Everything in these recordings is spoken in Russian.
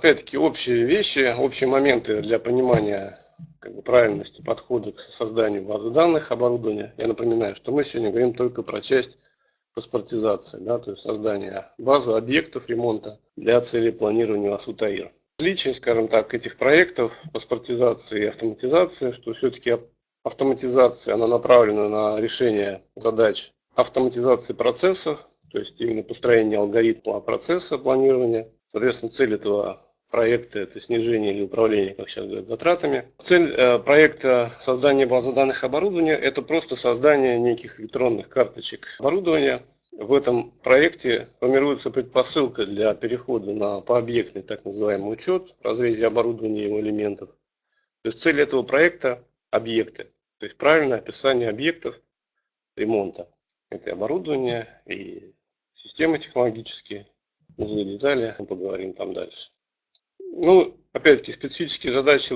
Опять-таки общие вещи, общие моменты для понимания как бы, правильности подхода к созданию базы данных оборудования. Я напоминаю, что мы сегодня говорим только про часть паспортизации, да, то есть создание базы объектов ремонта для целей планирования АСУТАИР. Отличие, скажем так, этих проектов паспортизации и автоматизации, что все-таки автоматизация, она направлена на решение задач автоматизации процессов, то есть именно построение алгоритма процесса планирования. Соответственно, цель этого проекта – это снижение или управление, как сейчас говорят, затратами. Цель э, проекта создания базы данных оборудования – это просто создание неких электронных карточек оборудования. В этом проекте формируется предпосылка для перехода на пообъектный так называемый учет в разрезе оборудования и его элементов. То есть цель этого проекта – объекты, то есть правильное описание объектов ремонта. Это оборудование и системы технологические, узлы детали, мы поговорим там дальше. Ну, опять-таки, специфические задачи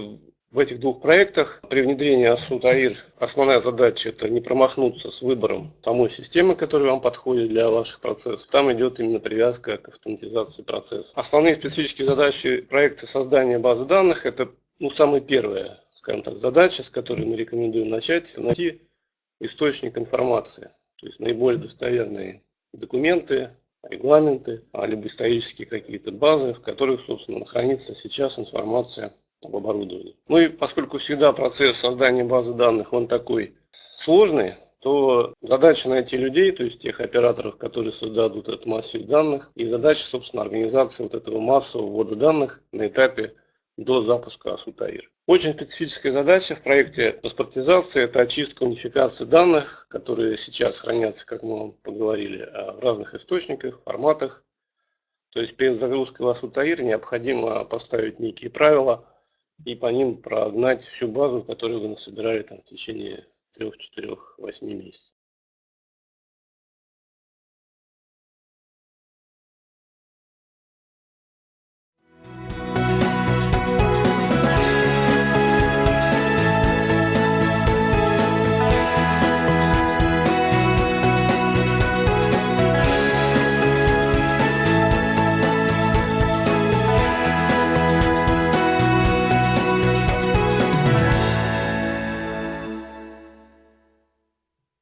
в этих двух проектах. При внедрении АСУТ АИР основная задача это не промахнуться с выбором самой системы, которая вам подходит для ваших процессов. Там идет именно привязка к автоматизации процесса. Основные специфические задачи проекта создания базы данных это ну, самая первая, скажем так, задача, с которой мы рекомендуем начать, найти источник информации. То есть наиболее достоверные документы, регламенты, а либо исторические какие-то базы, в которых, собственно, хранится сейчас информация об оборудовании. Ну и поскольку всегда процесс создания базы данных, он такой сложный, то задача найти людей, то есть тех операторов, которые создадут этот массив данных, и задача, собственно, организации вот этого массового ввода данных на этапе до запуска Асутаир. Очень специфическая задача в проекте паспортизации – это очистка, унификация данных, которые сейчас хранятся, как мы поговорили, э, в разных источниках, форматах. То есть перед загрузкой в Асутаир необходимо поставить некие правила и по ним прогнать всю базу, которую вы насобирали там, в течение 3, 4, 8 месяцев.